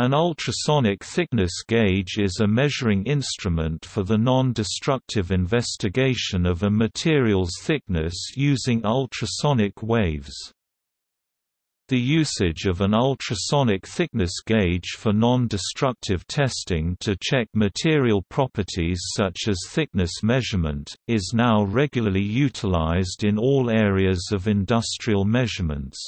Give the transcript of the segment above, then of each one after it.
An ultrasonic thickness gauge is a measuring instrument for the non-destructive investigation of a material's thickness using ultrasonic waves. The usage of an ultrasonic thickness gauge for non-destructive testing to check material properties such as thickness measurement, is now regularly utilized in all areas of industrial measurements.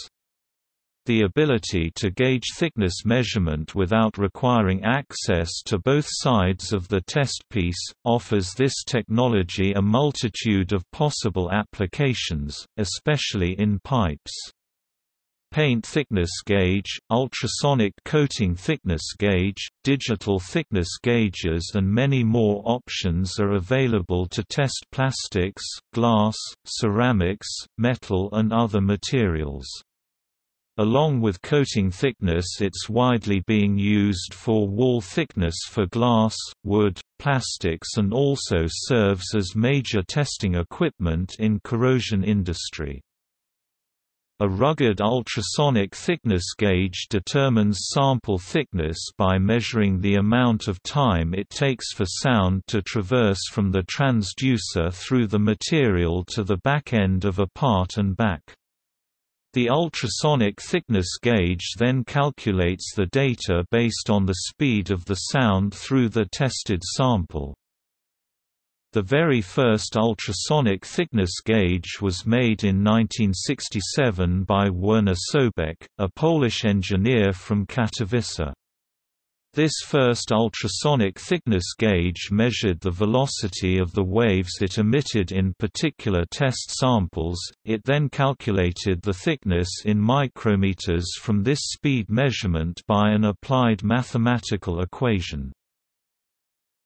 The ability to gauge thickness measurement without requiring access to both sides of the test piece, offers this technology a multitude of possible applications, especially in pipes. Paint thickness gauge, ultrasonic coating thickness gauge, digital thickness gauges and many more options are available to test plastics, glass, ceramics, metal and other materials. Along with coating thickness it's widely being used for wall thickness for glass, wood, plastics and also serves as major testing equipment in corrosion industry. A rugged ultrasonic thickness gauge determines sample thickness by measuring the amount of time it takes for sound to traverse from the transducer through the material to the back end of a part and back. The ultrasonic thickness gauge then calculates the data based on the speed of the sound through the tested sample. The very first ultrasonic thickness gauge was made in 1967 by Werner Sobek, a Polish engineer from Katowice. This first ultrasonic thickness gauge measured the velocity of the waves it emitted in particular test samples, it then calculated the thickness in micrometers from this speed measurement by an applied mathematical equation.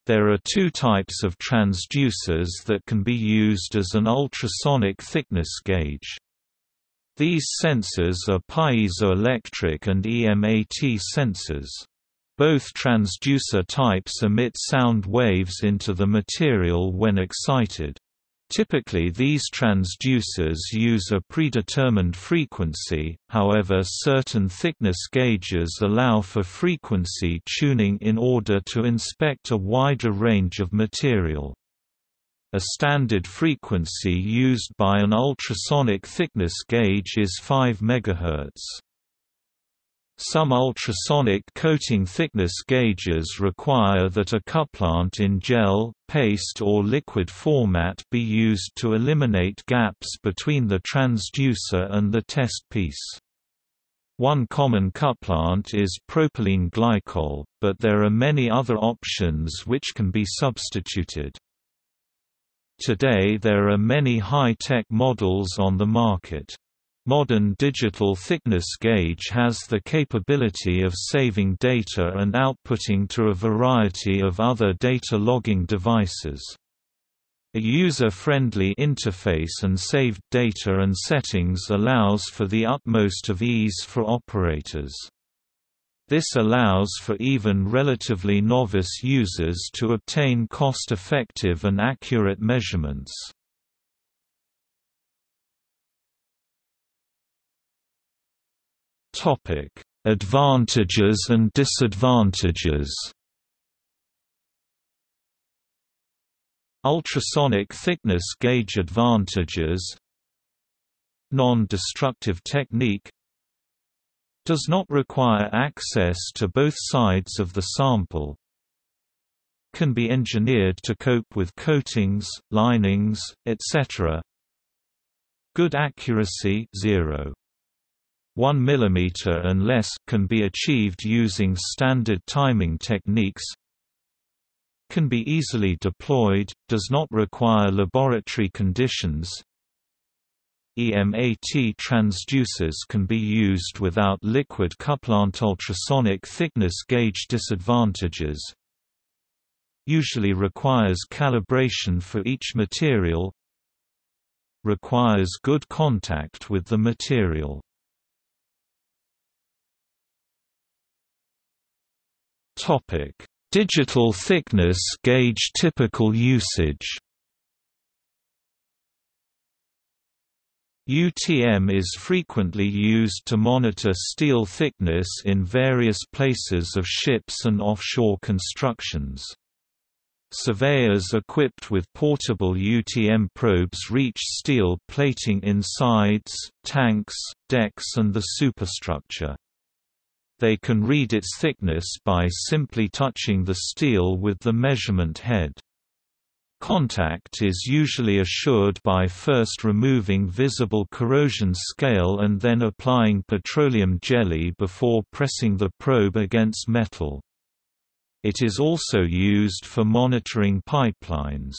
There are two types of transducers that can be used as an ultrasonic thickness gauge. These sensors are piezoelectric and EMAT sensors. Both transducer types emit sound waves into the material when excited. Typically these transducers use a predetermined frequency, however certain thickness gauges allow for frequency tuning in order to inspect a wider range of material. A standard frequency used by an ultrasonic thickness gauge is 5 MHz. Some ultrasonic coating thickness gauges require that a couplant in gel, paste or liquid format be used to eliminate gaps between the transducer and the test piece. One common couplant is propylene glycol, but there are many other options which can be substituted. Today there are many high-tech models on the market. Modern digital thickness gauge has the capability of saving data and outputting to a variety of other data logging devices. A user-friendly interface and saved data and settings allows for the utmost of ease for operators. This allows for even relatively novice users to obtain cost-effective and accurate measurements. Topic: Advantages and disadvantages. Ultrasonic thickness gauge advantages Non-destructive technique Does not require access to both sides of the sample Can be engineered to cope with coatings, linings, etc. Good accuracy 0. 1 mm and less can be achieved using standard timing techniques. Can be easily deployed, does not require laboratory conditions. EMAT transducers can be used without liquid couplant ultrasonic thickness gauge disadvantages. Usually requires calibration for each material. Requires good contact with the material Topic: Digital thickness gauge typical usage. UTM is frequently used to monitor steel thickness in various places of ships and offshore constructions. Surveyors equipped with portable UTM probes reach steel plating in sides, tanks, decks and the superstructure. They can read its thickness by simply touching the steel with the measurement head. Contact is usually assured by first removing visible corrosion scale and then applying petroleum jelly before pressing the probe against metal. It is also used for monitoring pipelines.